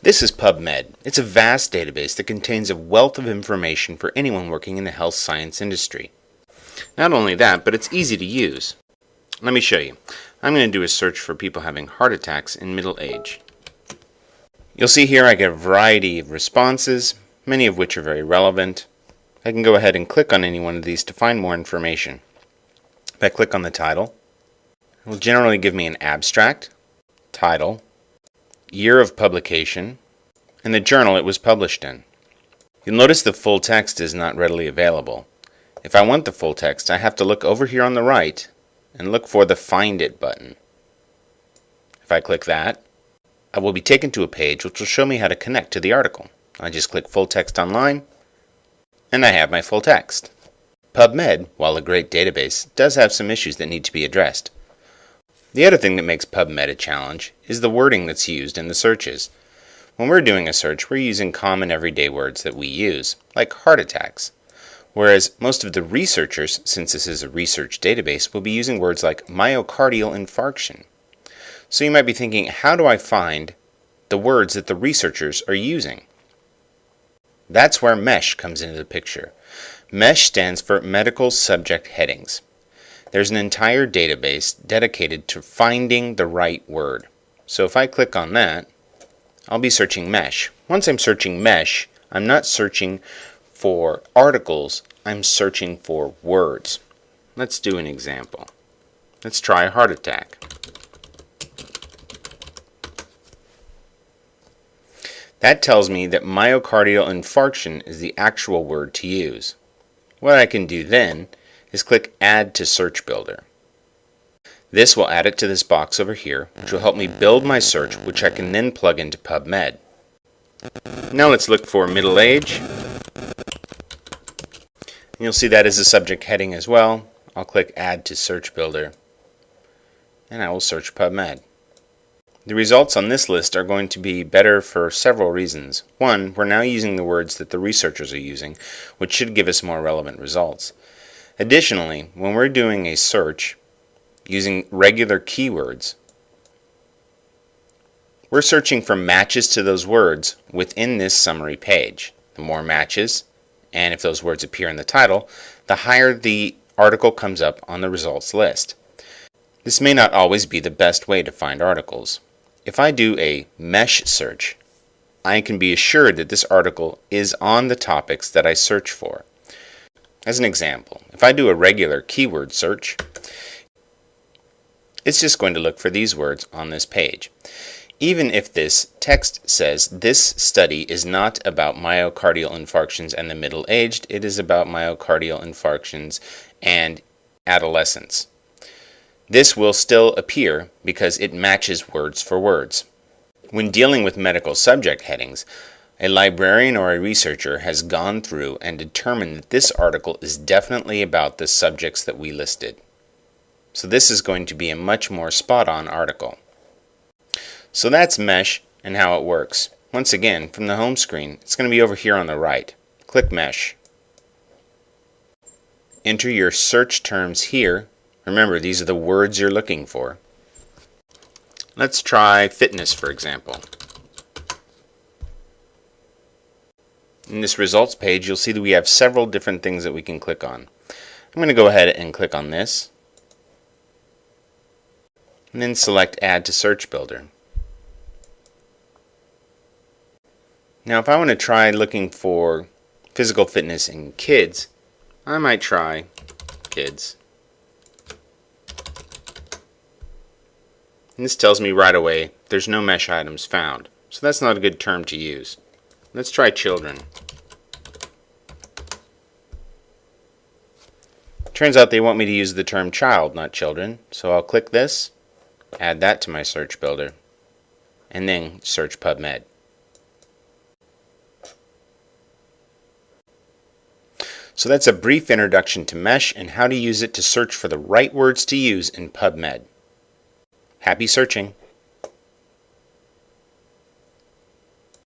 This is PubMed. It's a vast database that contains a wealth of information for anyone working in the health science industry. Not only that, but it's easy to use. Let me show you. I'm going to do a search for people having heart attacks in middle age. You'll see here I get a variety of responses, many of which are very relevant. I can go ahead and click on any one of these to find more information. If I click on the title, it will generally give me an abstract, title, year of publication, and the journal it was published in. You'll notice the full text is not readily available. If I want the full text, I have to look over here on the right and look for the Find It button. If I click that, I will be taken to a page which will show me how to connect to the article. I just click Full Text Online, and I have my full text. PubMed, while a great database, does have some issues that need to be addressed. The other thing that makes PubMed a challenge is the wording that's used in the searches. When we're doing a search, we're using common everyday words that we use, like heart attacks. Whereas most of the researchers, since this is a research database, will be using words like myocardial infarction. So you might be thinking, how do I find the words that the researchers are using? That's where MESH comes into the picture. MESH stands for Medical Subject Headings. There's an entire database dedicated to finding the right word. So if I click on that, I'll be searching mesh. Once I'm searching mesh, I'm not searching for articles, I'm searching for words. Let's do an example. Let's try a heart attack. That tells me that myocardial infarction is the actual word to use. What I can do then is click Add to Search Builder. This will add it to this box over here, which will help me build my search, which I can then plug into PubMed. Now let's look for middle age. And you'll see that as a subject heading as well. I'll click Add to Search Builder, and I will search PubMed. The results on this list are going to be better for several reasons. One, we're now using the words that the researchers are using, which should give us more relevant results. Additionally, when we're doing a search using regular keywords, we're searching for matches to those words within this summary page. The more matches, and if those words appear in the title, the higher the article comes up on the results list. This may not always be the best way to find articles. If I do a mesh search, I can be assured that this article is on the topics that I search for. As an example, if I do a regular keyword search, it's just going to look for these words on this page. Even if this text says this study is not about myocardial infarctions and the middle aged, it is about myocardial infarctions and adolescents. This will still appear because it matches words for words. When dealing with medical subject headings, a librarian or a researcher has gone through and determined that this article is definitely about the subjects that we listed. So this is going to be a much more spot-on article. So that's Mesh and how it works. Once again, from the home screen, it's going to be over here on the right. Click Mesh. Enter your search terms here. Remember, these are the words you're looking for. Let's try fitness, for example. In this results page, you'll see that we have several different things that we can click on. I'm going to go ahead and click on this. And then select Add to Search Builder. Now if I want to try looking for physical fitness in kids, I might try kids. And this tells me right away there's no mesh items found. So that's not a good term to use. Let's try children. Turns out they want me to use the term child, not children, so I'll click this, add that to my search builder, and then search PubMed. So that's a brief introduction to MESH and how to use it to search for the right words to use in PubMed. Happy searching!